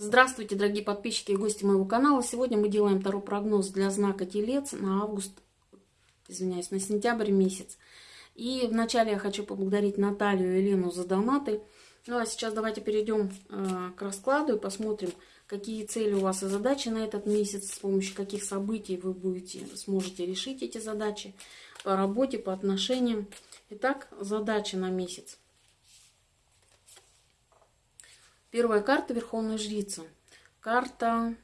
Здравствуйте, дорогие подписчики и гости моего канала. Сегодня мы делаем второй прогноз для знака Телец на август, извиняюсь, на сентябрь месяц. И вначале я хочу поблагодарить Наталью и Елену за донаты. Ну а сейчас давайте перейдем э, к раскладу и посмотрим, какие цели у вас и задачи на этот месяц, с помощью каких событий вы будете, сможете решить эти задачи по работе, по отношениям. Итак, задачи на месяц. Первая карта Верховная Жрица. Карта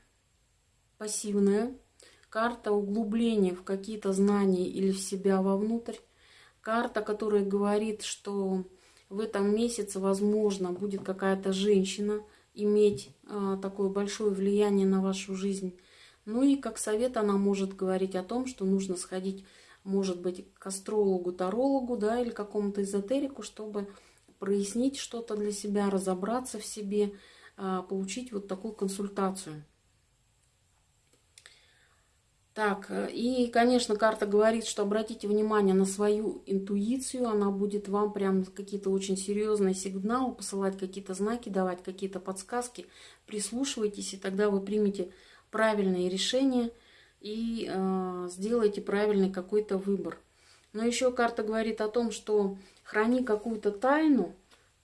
пассивная, карта углубления в какие-то знания или в себя вовнутрь. Карта, которая говорит, что в этом месяце, возможно, будет какая-то женщина иметь э, такое большое влияние на вашу жизнь. Ну и как совет она может говорить о том, что нужно сходить, может быть, к астрологу, тарологу, да, или какому-то эзотерику, чтобы прояснить что-то для себя, разобраться в себе, а, получить вот такую консультацию. Так, и, конечно, карта говорит, что обратите внимание на свою интуицию, она будет вам прям какие-то очень серьезные сигналы посылать, какие-то знаки давать, какие-то подсказки. Прислушивайтесь, и тогда вы примете правильные решения и э, сделаете правильный какой-то выбор. Но еще карта говорит о том, что храни какую-то тайну,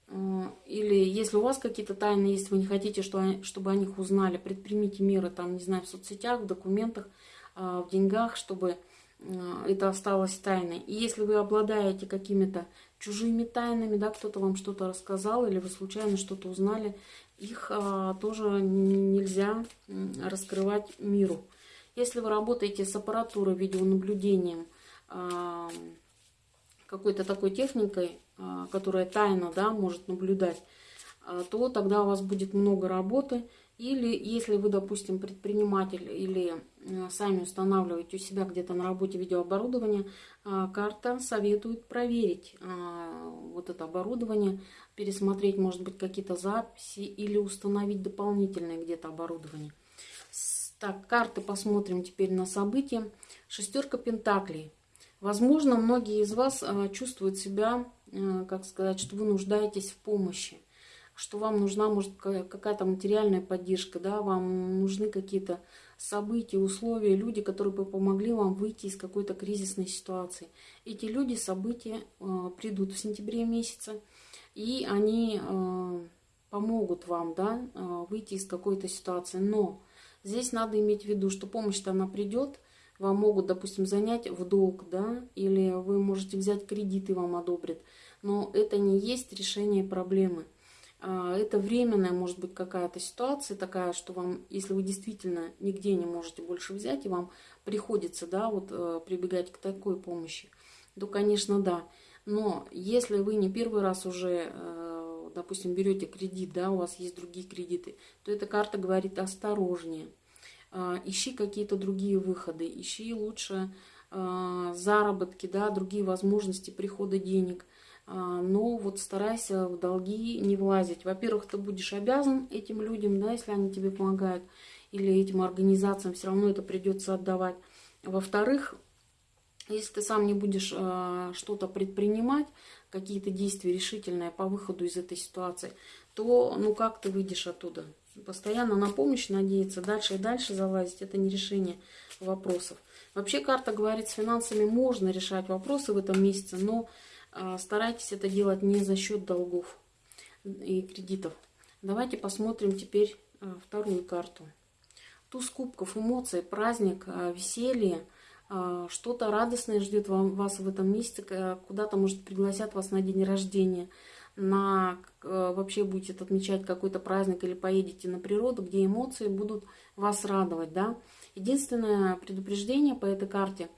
э, или если у вас какие-то тайны есть, вы не хотите, чтобы о них узнали, предпримите меры, там, не знаю, в соцсетях, в документах, э, в деньгах, чтобы э, это осталось тайной. И если вы обладаете какими-то чужими тайнами, да, кто-то вам что-то рассказал, или вы случайно что-то узнали, их тоже нельзя раскрывать миру. Если вы работаете с аппаратурой, видеонаблюдением, какой-то такой техникой, а, которая тайно да, может наблюдать, а, то тогда у вас будет много работы. Или если вы, допустим, предприниматель или а, сами устанавливаете у себя где-то на работе видеооборудование, карта советует проверить вот это оборудование, пересмотреть, может быть, какие-то записи или установить дополнительное где-то оборудование. Так, карты посмотрим теперь на события. Шестерка Пентаклей. Возможно, многие из вас э, чувствуют себя, э, как сказать, что вы нуждаетесь в помощи, что вам нужна, может, какая-то материальная поддержка, да, вам нужны какие-то события, условия, люди, которые бы помогли вам выйти из какой-то кризисной ситуации. Эти люди, события э, придут в сентябре месяце, и они помогут вам, да, выйти из какой-то ситуации. Но здесь надо иметь в виду, что помощь-то она придет, вам могут, допустим, занять в долг, да, или вы можете взять кредит и вам одобрят. Но это не есть решение проблемы. А, это временная, может быть, какая-то ситуация такая, что вам, если вы действительно нигде не можете больше взять, и вам приходится, да, вот э, прибегать к такой помощи, то, конечно, да. Но если вы не первый раз уже, э, допустим, берете кредит, да, у вас есть другие кредиты, то эта карта говорит осторожнее. А, ищи какие-то другие выходы, ищи лучше а, заработки, да, другие возможности прихода денег. А, но вот старайся в долги не влазить. Во-первых, ты будешь обязан этим людям, да, если они тебе помогают, или этим организациям, все равно это придется отдавать. Во-вторых, если ты сам не будешь что-то предпринимать, какие-то действия решительные по выходу из этой ситуации, то ну как ты выйдешь оттуда? Постоянно на помощь надеяться, дальше и дальше залазить, это не решение вопросов. Вообще карта говорит, с финансами можно решать вопросы в этом месяце, но э, старайтесь это делать не за счет долгов и кредитов. Давайте посмотрим теперь э, вторую карту. Туз кубков, эмоции, праздник, э, веселье, что-то радостное ждет вам, вас в этом месяце, куда-то, может, пригласят вас на день рождения – на э, вообще будете отмечать какой-то праздник или поедете на природу, где эмоции будут вас радовать, да. Единственное предупреждение по этой карте,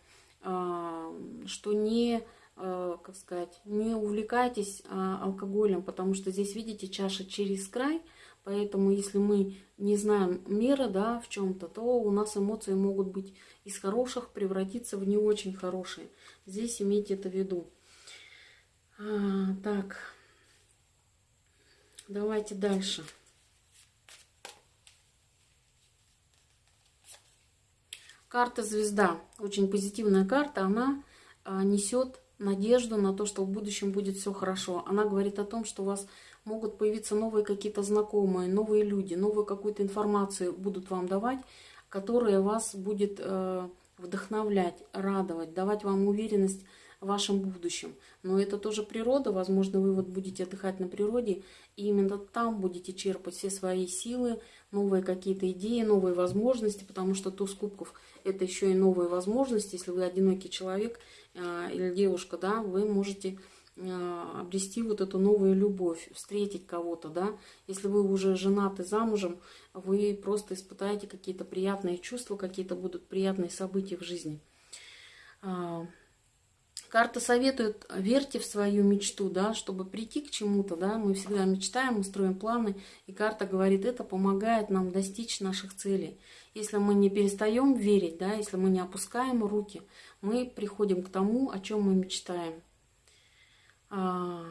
э, что не, э, как сказать, не увлекайтесь алкоголем, потому что здесь, видите, чаша через край, поэтому если мы не знаем меры, да, в чем-то, то у нас эмоции могут быть из хороших превратиться в не очень хорошие. Здесь имейте это в виду. А, так, Давайте дальше. Карта звезда. Очень позитивная карта. Она а, несет надежду на то, что в будущем будет все хорошо. Она говорит о том, что у вас могут появиться новые какие-то знакомые, новые люди, новую какую-то информацию будут вам давать, которая вас будет э, вдохновлять, радовать, давать вам уверенность вашем будущем. Но это тоже природа, возможно, вы вот будете отдыхать на природе, и именно там будете черпать все свои силы, новые какие-то идеи, новые возможности, потому что туз кубков – это еще и новые возможности. Если вы одинокий человек э, или девушка, да, вы можете э, обрести вот эту новую любовь, встретить кого-то, да. Если вы уже женаты замужем, вы просто испытаете какие-то приятные чувства, какие-то будут приятные события в жизни. Карта советует, верьте в свою мечту, да, чтобы прийти к чему-то, да, мы всегда мечтаем, мы строим планы, и карта говорит, это помогает нам достичь наших целей. Если мы не перестаем верить, да, если мы не опускаем руки, мы приходим к тому, о чем мы мечтаем. А,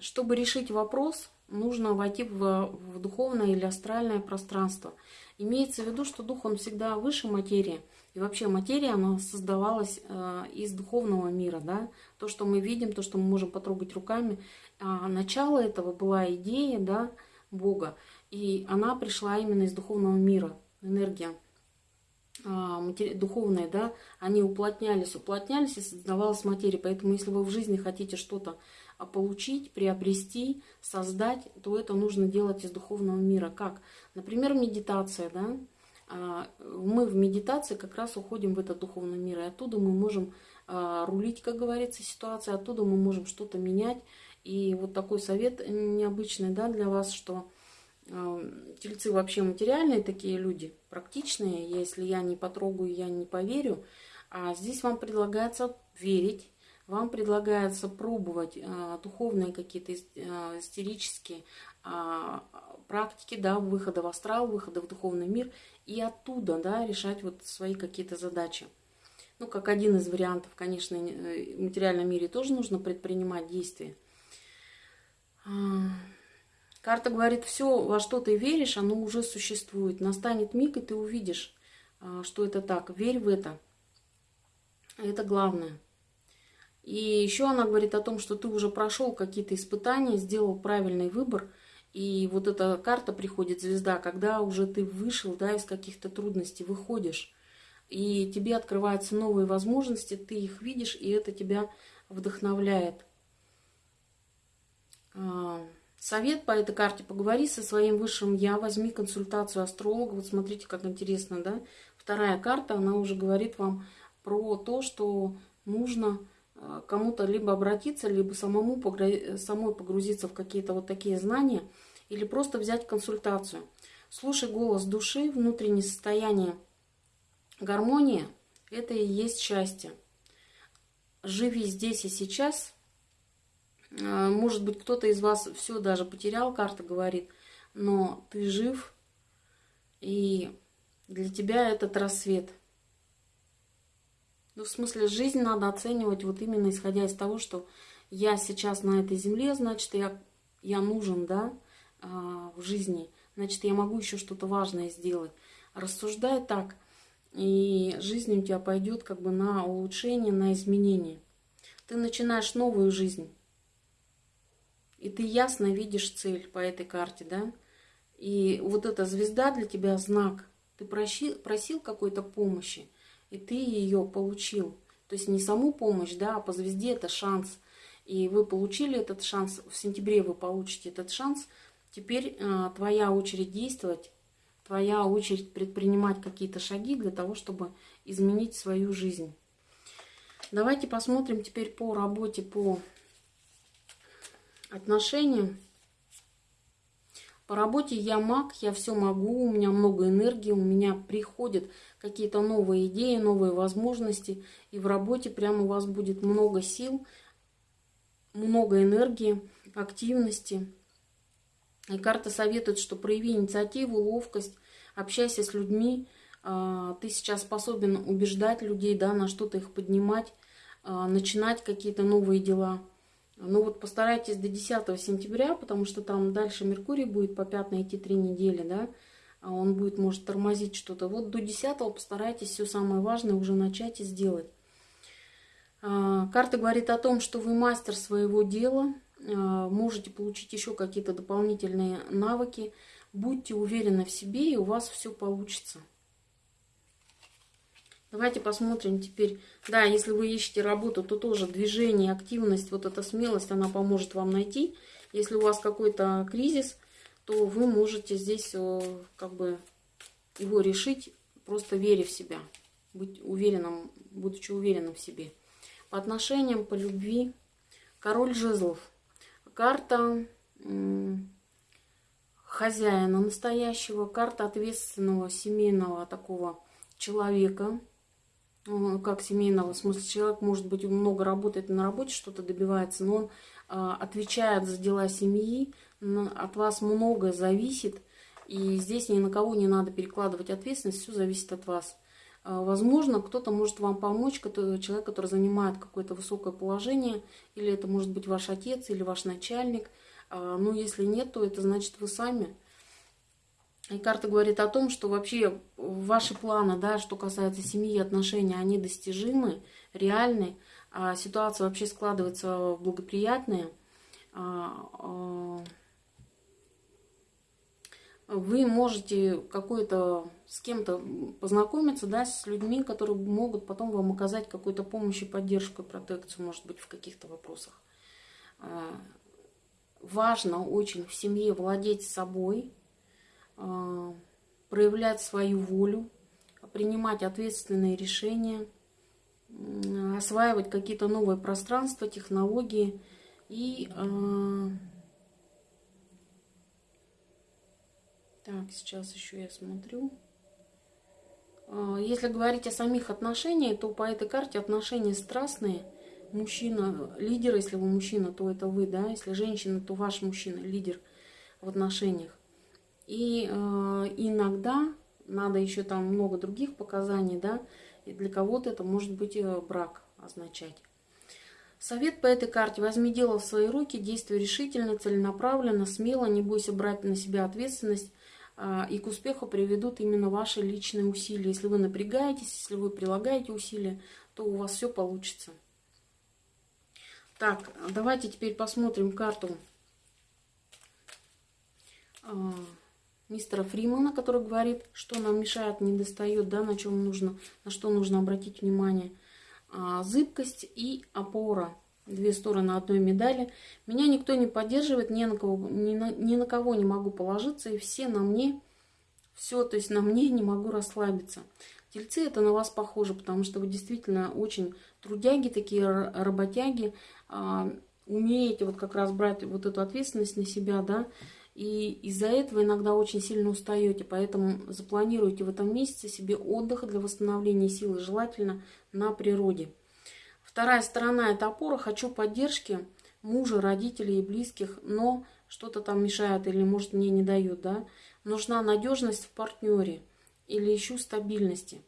чтобы решить вопрос, нужно войти в, в духовное или астральное пространство. Имеется в виду, что дух, он всегда выше материи – и вообще материя, она создавалась э, из духовного мира, да. То, что мы видим, то, что мы можем потрогать руками. А начало этого была идея, да, Бога. И она пришла именно из духовного мира, энергия э, духовная, да, они уплотнялись, уплотнялись и создавалась материя. Поэтому если вы в жизни хотите что-то а, получить, приобрести, создать, то это нужно делать из духовного мира. Как? Например, медитация, да, а, мы в медитации как раз уходим в этот духовный мир, и оттуда мы можем а, рулить, как говорится, ситуацией, оттуда мы можем что-то менять. И вот такой совет необычный да, для вас, что а, тельцы вообще материальные такие люди, практичные. Если я не потрогаю, я не поверю. А здесь вам предлагается верить, вам предлагается пробовать духовные какие-то истерические практики, да, выхода в астрал, выхода в духовный мир – и оттуда да, решать вот свои какие-то задачи. Ну, как один из вариантов, конечно, э, в материальном мире тоже нужно предпринимать действия. А, карта говорит, все, во что ты веришь, оно уже существует. Настанет миг, и ты увидишь, а, что это так. Верь в это. Это главное. И еще она говорит о том, что ты уже прошел какие-то испытания, сделал правильный выбор – и вот эта карта приходит, звезда, когда уже ты вышел да, из каких-то трудностей, выходишь, и тебе открываются новые возможности, ты их видишь, и это тебя вдохновляет. А, совет по этой карте. Поговори со своим высшим я, возьми консультацию астролога. Вот смотрите, как интересно, да? Вторая карта, она уже говорит вам про то, что нужно кому-то либо обратиться, либо самому самой погрузиться в какие-то вот такие знания, или просто взять консультацию. Слушай голос души, внутреннее состояние гармонии – это и есть счастье. Живи здесь и сейчас. А, может быть, кто-то из вас все даже потерял, карта говорит, но ты жив, и для тебя этот рассвет – ну, в смысле, жизнь надо оценивать вот именно исходя из того, что я сейчас на этой земле, значит, я, я нужен, да, а, в жизни, значит, я могу еще что-то важное сделать. Рассуждай так, и жизнь у тебя пойдет как бы на улучшение, на изменение. Ты начинаешь новую жизнь, и ты ясно видишь цель по этой карте, да, и вот эта звезда для тебя знак. Ты просил, просил какой-то помощи, и ты ее получил. То есть не саму помощь, да, а по звезде это шанс. И вы получили этот шанс, в сентябре вы получите этот шанс. Теперь э, твоя очередь действовать, твоя очередь предпринимать какие-то шаги для того, чтобы изменить свою жизнь. Давайте посмотрим теперь по работе, по отношениям. По работе я маг, я все могу, у меня много энергии, у меня приходят какие-то новые идеи, новые возможности. И в работе прямо у вас будет много сил, много энергии, активности. И карта советует, что прояви инициативу, ловкость, общайся с людьми. А, ты сейчас способен убеждать людей, да, на что-то их поднимать, а, начинать какие-то новые дела. Ну вот постарайтесь до 10 сентября, потому что там дальше Меркурий будет по пятной идти три недели, да, а он будет, может, тормозить что-то. Вот до 10 постарайтесь все самое важное уже начать и сделать. А, карта говорит о том, что вы мастер своего дела, можете получить еще какие-то дополнительные навыки. Будьте уверены в себе, и у вас все получится. Давайте посмотрим теперь. Да, если вы ищете работу, то тоже движение, активность, вот эта смелость, она поможет вам найти. Если у вас какой-то кризис, то вы можете здесь э, как бы его решить, просто веря в себя. Быть уверенным, будучи уверенным в себе. По отношениям, по любви. Король жезлов. Карта хозяина настоящего, карта ответственного семейного такого человека, как семейного, в смысле человек, может быть, много работает на работе, что-то добивается, но он а, отвечает за дела семьи, от вас многое зависит, и здесь ни на кого не надо перекладывать ответственность, все зависит от вас. А, возможно, кто-то может вам помочь, человек, который занимает какое-то высокое положение, или это может быть ваш отец, или ваш начальник. А, но если нет, то это значит вы сами и карта говорит о том, что вообще ваши планы, да, что касается семьи отношений, они достижимы, реальны. А ситуация вообще складывается благоприятная. А, вы можете какой-то с кем-то познакомиться, да, с людьми, которые могут потом вам оказать какую-то помощь и поддержку, и протекцию, может быть, в каких-то вопросах. А, важно очень в семье владеть собой, проявлять свою волю, принимать ответственные решения, осваивать какие-то новые пространства, технологии и а, так сейчас еще я смотрю. А, если говорить о самих отношениях, то по этой карте отношения страстные. Мужчина, лидер, если вы мужчина, то это вы, да. Если женщина, то ваш мужчина, лидер в отношениях. И э, иногда надо еще там много других показаний, да, и для кого-то это может быть э, брак означать. Совет по этой карте. Возьми дело в свои руки, действуй решительно, целенаправленно, смело, не бойся брать на себя ответственность, э, и к успеху приведут именно ваши личные усилия. Если вы напрягаетесь, если вы прилагаете усилия, то у вас все получится. Так, давайте теперь посмотрим карту а, мистера Фримана, который говорит, что нам мешает, не достает, да, на чем нужно, на что нужно обратить внимание. А, зыбкость и опора. Две стороны одной медали. Меня никто не поддерживает, ни на, кого, ни, на, ни на кого не могу положиться, и все на мне, все, то есть на мне не могу расслабиться. Тельцы это на вас похоже, потому что вы действительно очень трудяги, такие работяги, а, умеете вот как раз брать вот эту ответственность на себя, да, и из-за этого иногда очень сильно устаете, поэтому запланируйте в этом месяце себе отдых для восстановления силы, желательно на природе. Вторая сторона – это опора. Хочу поддержки мужа, родителей и близких, но что-то там мешает или, может, мне не дают, да. Нужна надежность в партнере или ищу стабильности.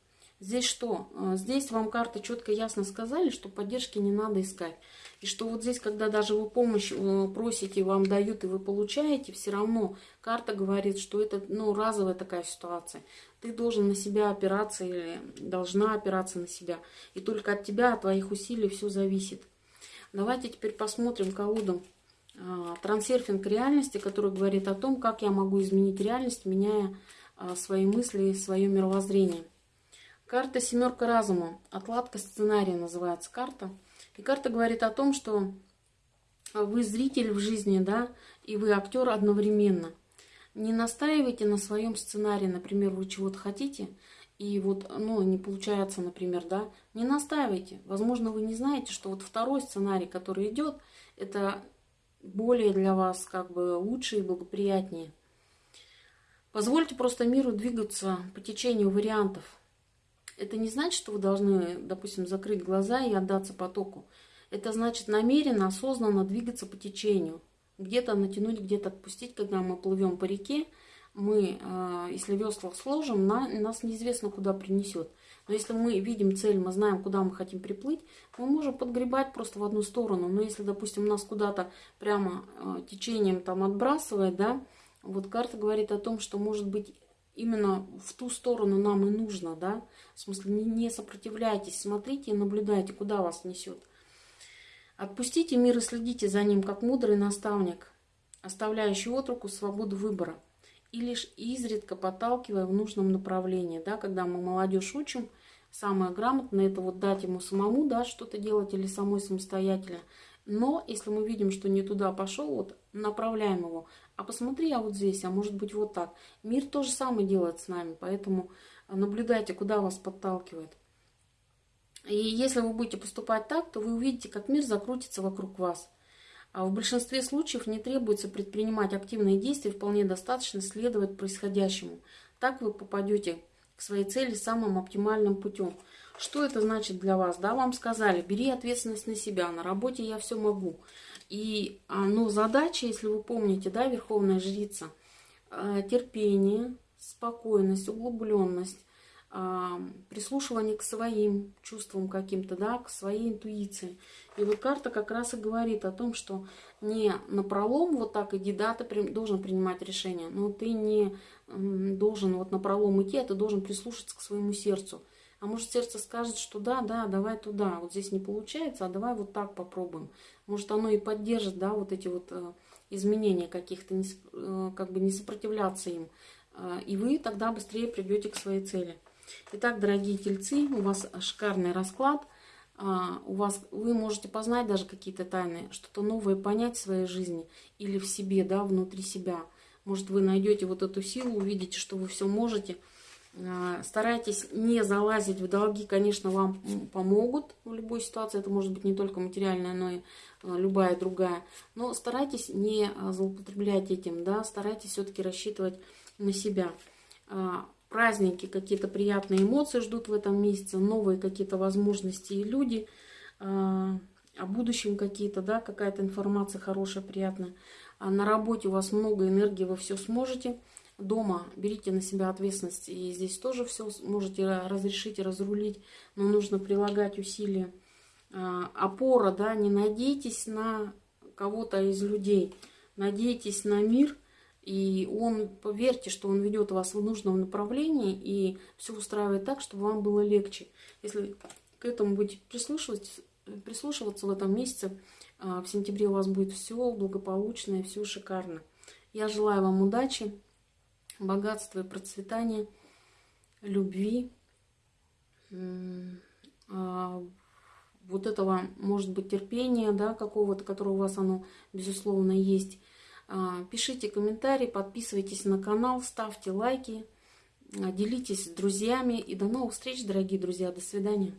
Здесь что? А, здесь вам карты четко ясно сказали, что поддержки не надо искать. И что вот здесь, когда даже вы помощь э, просите, вам дают и вы получаете, все равно карта говорит, что это ну, разовая такая ситуация. Ты должен на себя опираться или должна опираться на себя. И только от тебя, от твоих усилий все зависит. Давайте теперь посмотрим колоду а, трансерфинг реальности, который говорит о том, как я могу изменить реальность, меняя свои мысли свое мировоззрение. Карта «Семерка разума». Отладка сценария называется карта. И карта говорит о том, что вы зритель в жизни, да, и вы актер одновременно. Не настаивайте на своем сценарии, например, вы чего-то хотите, и вот, ну, не получается, например, да, не настаивайте. Возможно, вы не знаете, что вот второй сценарий, который идет, это более для вас как бы лучше и благоприятнее. Позвольте просто миру двигаться по течению вариантов. Это не значит, что вы должны, допустим, закрыть глаза и отдаться потоку. Это значит намеренно, осознанно двигаться по течению. Где-то натянуть, где-то отпустить, когда мы плывем по реке, мы, э, если весла сложим, на, нас неизвестно куда принесет. Но если мы видим цель, мы знаем, куда мы хотим приплыть, мы можем подгребать просто в одну сторону. Но если, допустим, нас куда-то прямо э, течением там отбрасывает, да, вот карта говорит о том, что может быть именно в ту сторону нам и нужно, да, в смысле не, сопротивляйтесь, смотрите и наблюдайте, куда вас несет. Отпустите мир и следите за ним, как мудрый наставник, оставляющий отруку свободу выбора и лишь изредка подталкивая в нужном направлении. Да, когда мы молодежь учим, самое грамотное это вот дать ему самому да, что-то делать или самой самостоятельно. Но если мы видим, что не туда пошел, вот направляем его. А посмотри, а вот здесь, а может быть вот так. Мир то же самое делает с нами, поэтому наблюдайте, куда вас подталкивает. И если вы будете поступать так, то вы увидите, как мир закрутится вокруг вас. А в большинстве случаев не требуется предпринимать активные действия, вполне достаточно следовать происходящему. Так вы попадете к своей цели самым оптимальным путем. Что это значит для вас? Да, вам сказали, бери ответственность на себя, на работе я все могу. И а, ну, задача, если вы помните, да, Верховная Жрица, а, терпение, спокойность, углубленность, прислушивание к своим чувствам каким-то, да, к своей интуиции. И вот карта как раз и говорит о том, что не на пролом вот так иди, да, ты должен принимать решение, но ты не должен вот на пролом идти, а ты должен прислушаться к своему сердцу. А может сердце скажет, что да, да, давай туда, вот здесь не получается, а давай вот так попробуем. Может оно и поддержит, да, вот эти вот э, изменения каких-то, э, как бы не сопротивляться им. Э, и вы тогда быстрее придете к своей цели. Итак, дорогие тельцы, у вас шикарный расклад. А, у вас, вы можете познать даже какие-то тайны, что-то новое понять в своей жизни или в себе, да, внутри себя. Может, вы найдете вот эту силу, увидите, что вы все можете. А, старайтесь не залазить в долги, конечно, вам помогут в любой ситуации. Это может быть не только материальная, но и а, любая другая. Но старайтесь не злоупотреблять этим, да, старайтесь все-таки рассчитывать на себя праздники, какие-то приятные эмоции ждут в этом месяце, новые какие-то возможности и люди, а, о будущем какие-то, да, какая-то информация хорошая, приятная. А на работе у вас много энергии, вы все сможете. Дома берите на себя ответственность, и здесь тоже все можете разрешить и разрулить, но нужно прилагать усилия. А, опора, да, не надейтесь на кого-то из людей, надейтесь на мир – и он, поверьте, что он ведет вас в нужном направлении и все устраивает так, чтобы вам было легче. Если к этому будете прислушиваться, прислушиваться в этом месяце, а, в сентябре у вас будет все благополучно и все шикарно. Я желаю вам удачи, богатства и процветания, любви, а, вот этого, может быть, терпения, да, какого-то, которое у вас оно, безусловно, есть, а, пишите комментарии, подписывайтесь на канал, ставьте лайки, а, делитесь с друзьями. И до новых встреч, дорогие друзья. До свидания.